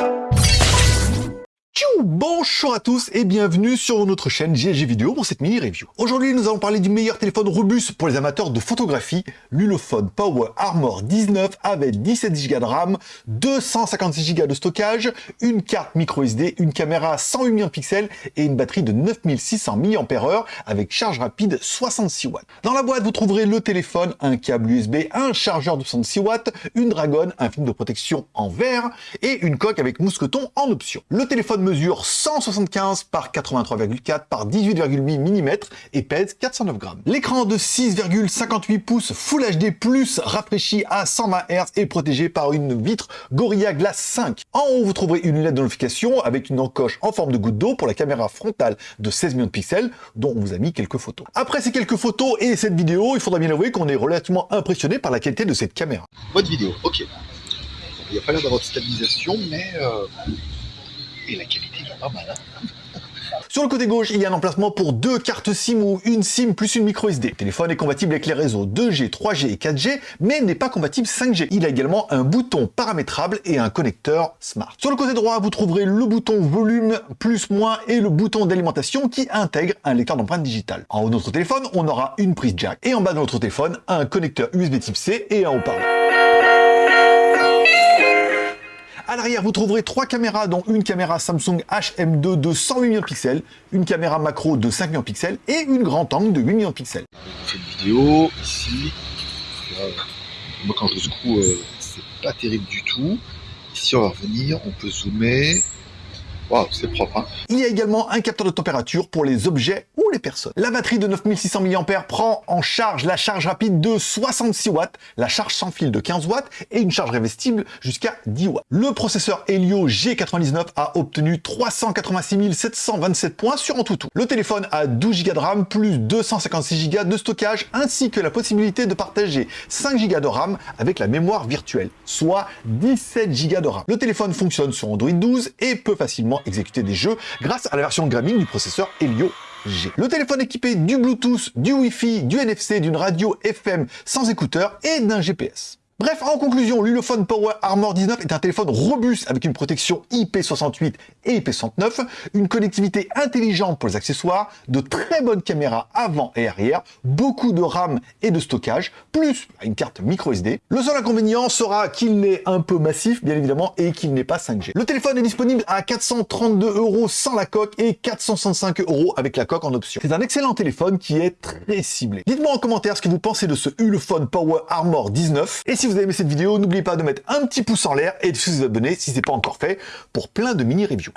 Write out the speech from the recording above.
you Bonjour à tous et bienvenue sur notre chaîne GLG Vidéo pour cette mini-review. Aujourd'hui, nous allons parler du meilleur téléphone robuste pour les amateurs de photographie, l'Ulefone Power Armor 19 avec 17 Go de RAM, 256 Go de stockage, une carte micro SD, une caméra 108 millions de pixels et une batterie de 9600 mAh avec charge rapide 66 watts. Dans la boîte, vous trouverez le téléphone, un câble USB, un chargeur de 66 watts, une Dragon, un film de protection en verre et une coque avec mousqueton en option. Le téléphone mesure 175 par 83,4 par 18,8 mm et pèse 409 grammes. L'écran de 6,58 pouces Full HD+, rafraîchi à 120 Hz et protégé par une vitre Gorilla Glass 5. En haut, vous trouverez une lunette de notification avec une encoche en forme de goutte d'eau pour la caméra frontale de 16 millions de pixels, dont on vous a mis quelques photos. Après ces quelques photos et cette vidéo, il faudra bien avouer qu'on est relativement impressionné par la qualité de cette caméra. Votre vidéo, ok. Il n'y a pas l'air d'avoir de stabilisation, mais... Euh, et la qualité Hein. Sur le côté gauche, il y a un emplacement pour deux cartes SIM ou une SIM plus une micro SD. Le téléphone est compatible avec les réseaux 2G, 3G et 4G, mais n'est pas compatible 5G. Il a également un bouton paramétrable et un connecteur Smart. Sur le côté droit, vous trouverez le bouton volume plus moins et le bouton d'alimentation qui intègre un lecteur d'empreintes digitales. En haut de notre téléphone, on aura une prise jack et en bas de notre téléphone, un connecteur USB type C et un haut-parleur. À l'arrière, vous trouverez trois caméras, dont une caméra Samsung HM2 de 108 millions de pixels, une caméra macro de 5 millions de pixels et une grande angle de 8 millions de pixels. Une vidéo ici. moi, quand je secoue, euh, c'est pas terrible du tout. Ici, on va revenir, on peut zoomer c'est propre. Hein. Il y a également un capteur de température pour les objets ou les personnes. La batterie de 9600 mAh prend en charge la charge rapide de 66 watts, la charge sans fil de 15 watts et une charge révestible jusqu'à 10 watts. Le processeur Helio G99 a obtenu 386 727 points sur Antutu. Le téléphone a 12 Go de RAM plus 256 Go de stockage ainsi que la possibilité de partager 5 Go de RAM avec la mémoire virtuelle, soit 17 Go de RAM. Le téléphone fonctionne sur Android 12 et peut facilement exécuter des jeux grâce à la version gaming du processeur Helio G. Le téléphone équipé du Bluetooth, du Wi-Fi, du NFC, d'une radio FM sans écouteurs et d'un GPS. Bref, en conclusion, l'Ulefone Power Armor 19 est un téléphone robuste avec une protection IP68 et IP69, une connectivité intelligente pour les accessoires, de très bonnes caméras avant et arrière, beaucoup de RAM et de stockage, plus une carte micro SD. Le seul inconvénient sera qu'il est un peu massif, bien évidemment, et qu'il n'est pas 5G. Le téléphone est disponible à 432 euros sans la coque et 465 euros avec la coque en option. C'est un excellent téléphone qui est très ciblé. Dites-moi en commentaire ce que vous pensez de ce Ulefone Power Armor 19, et vous avez aimé cette vidéo, n'oubliez pas de mettre un petit pouce en l'air et de vous abonner si ce n'est pas encore fait pour plein de mini-reviews.